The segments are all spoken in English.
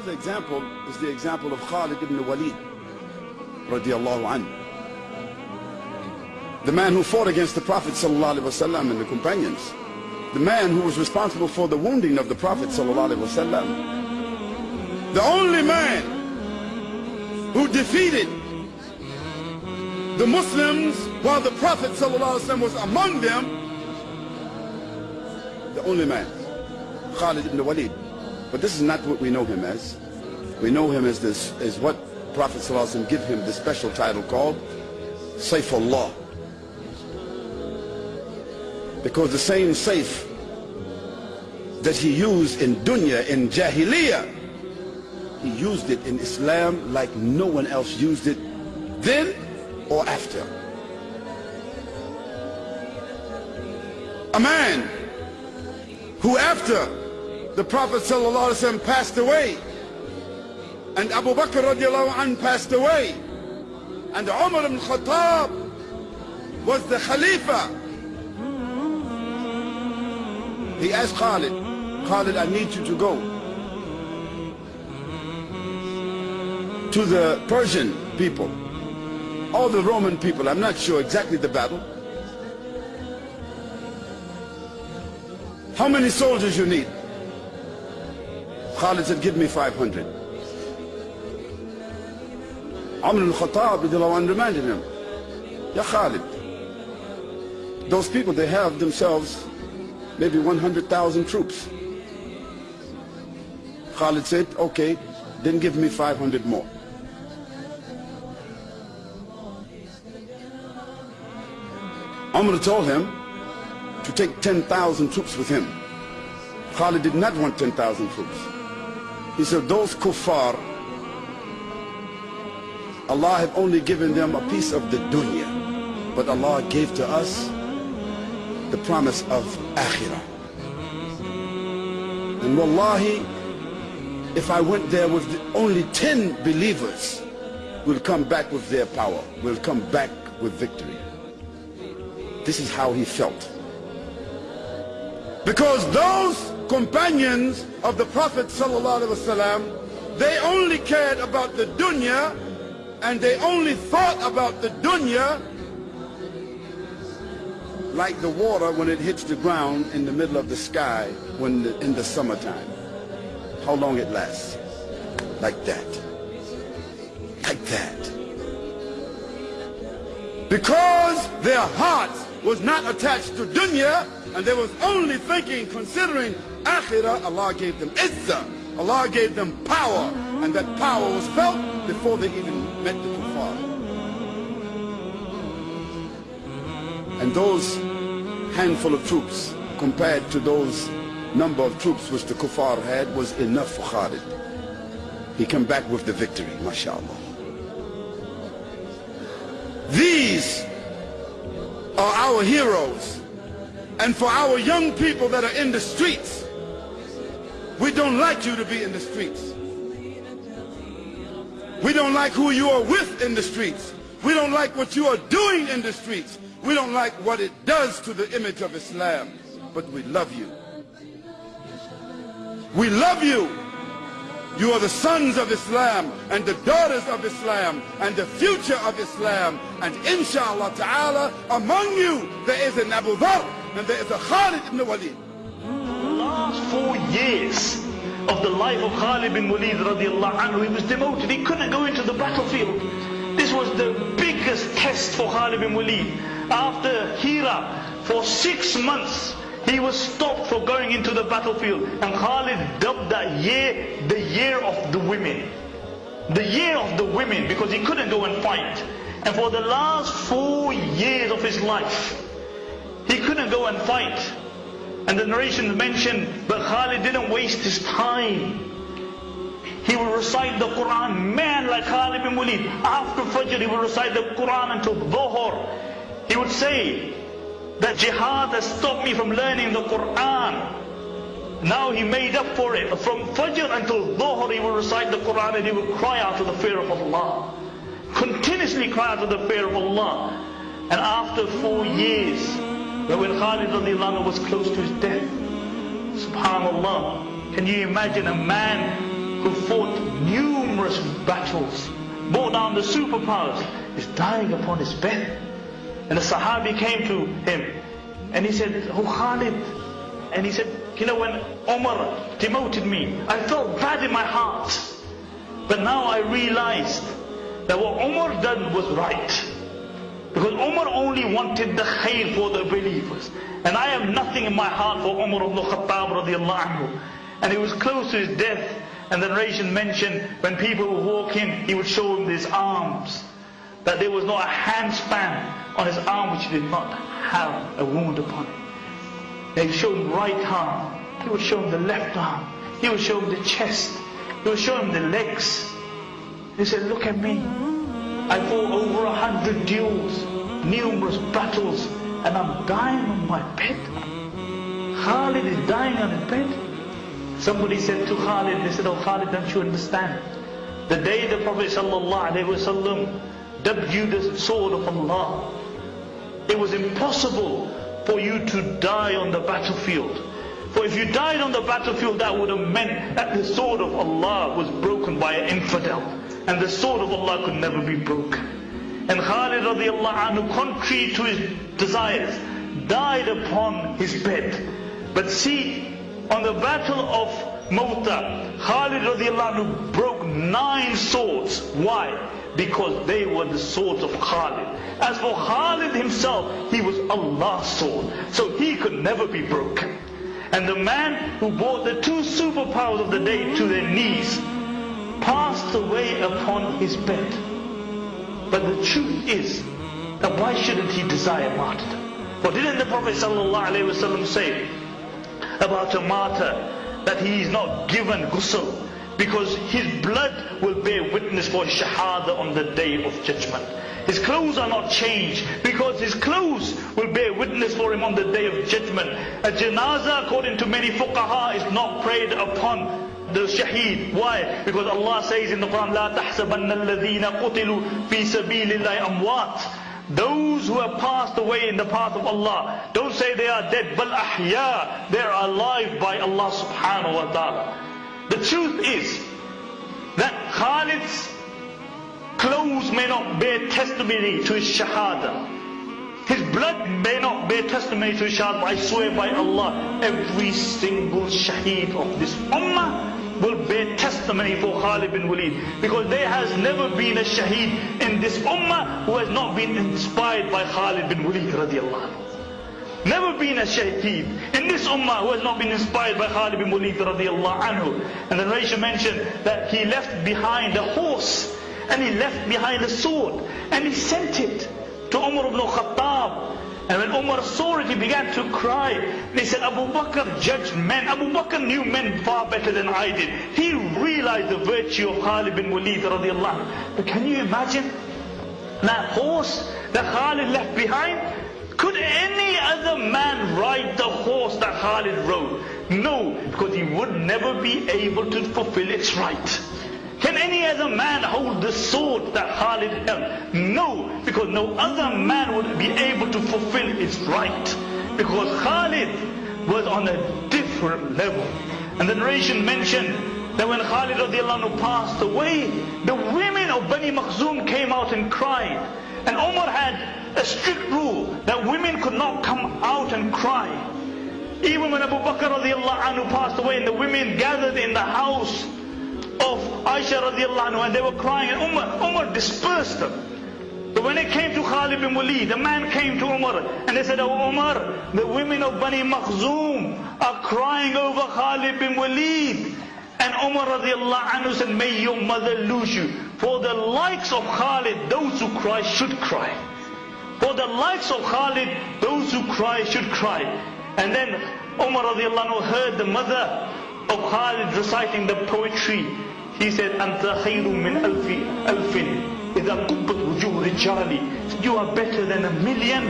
other example is the example of Khalid ibn Walid, radiallahu. The man who fought against the Prophet wasallam and the companions. The man who was responsible for the wounding of the Prophet wasallam. The only man who defeated the Muslims while the Prophet ﷺ was among them, the only man, Khalid ibn Walid. But this is not what we know him as. We know him as this, as what Prophet ﷺ give him the special title called Saifullah. Because the same safe that he used in dunya, in jahiliyyah, he used it in Islam like no one else used it then or after. A man who after the Prophet passed away and Abu Bakr passed away and Umar ibn Khattab was the Khalifa. He asked Khalid, Khalid, I need you to go to the Persian people all the Roman people, I'm not sure exactly the battle. How many soldiers you need? Khalid said, give me 500. Umar al-Khattab reminded him, Ya Khalid, those people, they have themselves maybe 100,000 troops. Khalid said, okay, then give me 500 more. Umar told him to take 10,000 troops with him. Khalid did not want 10,000 troops. He said, those kuffar, Allah had only given them a piece of the dunya. But Allah gave to us the promise of akhirah. And wallahi, if I went there with only 10 believers, we'll come back with their power. We'll come back with victory. This is how he felt. Because those companions of the Prophet ﷺ, they only cared about the dunya and they only thought about the dunya like the water when it hits the ground in the middle of the sky when the, in the summertime. How long it lasts. Like that. Like that. Because their hearts was not attached to dunya and they was only thinking, considering akhirah, Allah gave them izzah. Allah gave them power and that power was felt before they even met the kuffar. And those handful of troops compared to those number of troops which the kuffar had was enough for Khalid. He came back with the victory, mashallah. These are our heroes. And for our young people that are in the streets, we don't like you to be in the streets. We don't like who you are with in the streets. We don't like what you are doing in the streets. We don't like what it does to the image of Islam. But we love you. We love you. You are the sons of Islam and the daughters of Islam and the future of Islam. And inshallah ta'ala, among you there is an Abu and there is a Khalid ibn Walid. Four years of the life of Khalid bin Walid radiallahu anhu, he was demoted. He couldn't go into the battlefield. This was the biggest test for Khalid bin Walid. After Hira, for six months, he was stopped for going into the battlefield. And Khalid dubbed that year the year of the women. The year of the women because he couldn't go and fight. And for the last four years of his life, he couldn't go and fight. And the narration mentioned that Khalid didn't waste his time. He would recite the Quran. Man like Khalid bin Walid, after Fajr he would recite the Quran until Dhuhr. He would say, that jihad has stopped me from learning the Quran. Now he made up for it. From Fajr until Dhuhr he would recite the Quran and he would cry out to the fear of Allah. Continuously cry out to the fear of Allah. And after four years, when Khalid was close to his death, subhanallah, can you imagine a man who fought numerous battles, brought down the superpowers, is dying upon his bed. And the Sahabi came to him and he said, Oh Khalid. And he said, you know when Omar demoted me, I felt bad in my heart. But now I realized that what Omar done was right. Because Umar only wanted the khair for the believers. And I have nothing in my heart for Umar ibn Khattab radiallahu anhu. And he was close to his death. And the narration mentioned when people would walk in, he would show them his arms. That there was not a handspan on his arm which did not have a wound upon it. He would show him right arm. He would show him the left arm. He would show him the chest. He would show him the legs. He said, look at me. I fought over a hundred duels, numerous battles, and I'm dying on my bed. Khalid is dying on his bed. Somebody said to Khalid, they said, oh Khalid, don't you understand? The day the Prophet ﷺ you the sword of Allah, it was impossible for you to die on the battlefield. For if you died on the battlefield, that would have meant that the sword of Allah was broken by an infidel. And the sword of Allah could never be broken. And Khalid radiallahu anhu, contrary to his desires, died upon his bed. But see, on the battle of Mawta, Khalid radiallahu anhu broke nine swords. Why? Because they were the swords of Khalid. As for Khalid himself, he was Allah's sword. So he could never be broken. And the man who brought the two superpowers of the day to their knees passed away upon his bed. But the truth is that why shouldn't he desire martyrdom? For didn't the Prophet ﷺ say about a martyr that he is not given ghusl because his blood will bear witness for his shahada on the day of judgment. His clothes are not changed because his clothes will bear witness for him on the day of judgment. A janazah, according to many fuqaha, is not prayed upon the shaheed. Why? Because Allah says in the Quran, لا تحسبن الذين قتلوا في سبيل الله أموات. Those who have passed away in the path of Allah, don't say they are dead, but ahya, they are alive by Allah subhanahu wa ta'ala. The truth is that Khalid's clothes may not bear testimony to his shahada. His blood may not bear testimony to his shahada, but I swear by Allah, every single shaheed of this ummah will bear testimony for Khalid bin Walid. Because there has never been a shaheed in this ummah who has not been inspired by Khalid bin Walid radiallahu anhu. Never been a shaheed in this ummah who has not been inspired by Khalid bin Walid radiallahu anhu. And the narration mentioned that he left behind a horse and he left behind a sword and he sent it to Umar ibn Khattab. And when Umar saw it, he began to cry. He said, Abu Bakr judged men. Abu Bakr knew men far better than I did. He realized the virtue of Khalid bin Walid radiallahu. But can you imagine that horse that Khalid left behind? Could any other man ride the horse that Khalid rode? No, because he would never be able to fulfill its right. Can any other man hold the sword that Khalid held? No, because no other man would be able to fulfill its right. Because Khalid was on a different level. And the narration mentioned that when Khalid radiallahu passed away, the women of Bani Makhzum came out and cried. And Omar had a strict rule that women could not come out and cry. Even when Abu Bakr radiallahu anhu passed away and the women gathered in the house Aisha radiallahu anhu and they were crying and Umar, Umar dispersed them. But when it came to Khalid bin Walid, the man came to Umar and they said, Oh Umar, the women of Bani Makhzum are crying over Khalid bin Walid. And Umar radiallahu anhu said, May your mother lose you. For the likes of Khalid, those who cry should cry. For the likes of Khalid, those who cry should cry. And then Umar radiallahu anhu heard the mother of Khalid reciting the poetry. He said, أنت خير من ألف ألف إذا قبت وجوه رجالي. You are better than a million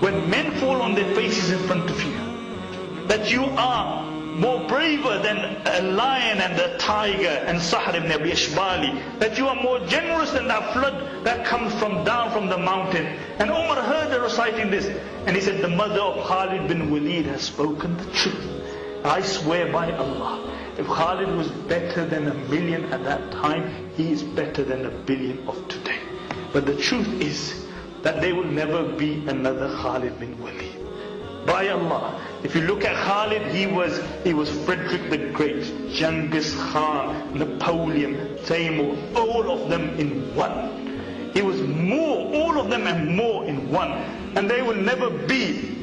when men fall on their faces in front of you. That you are more braver than a lion and a tiger and Sahr ibn Abi Ashbali. That you are more generous than that flood that comes from down from the mountain. And Umar heard her reciting this. And he said, the mother of Khalid bin Walid has spoken the truth. I swear by Allah. if Khalid was better than a million at that time, he is better than a billion of today. But the truth is that there will never be another Khalid bin Walid. By Allah, if you look at Khalid, he was he was Frederick the Great, Genghis Khan, Napoleon, Timur, all of them in one. He was more, all of them and more in one. And there will never be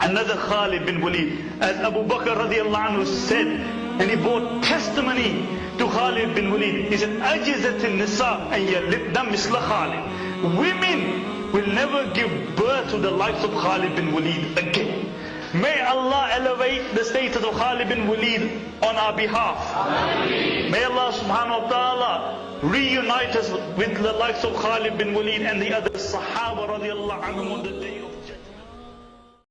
another Khalid bin Walid. As Abu Bakr radiallahu anhu said, and he brought testimony to Khalid bin Walid. He said, Ajizatin Nisa and Yalidna Misla Khalid. Women will never give birth to the likes of Khalid bin Walid again. May Allah elevate the status of Khalid bin Walid on our behalf. Amen. May Allah subhanahu wa ta'ala reunite us with the likes of Khalid bin Walid and the other Sahaba radiallahu anhu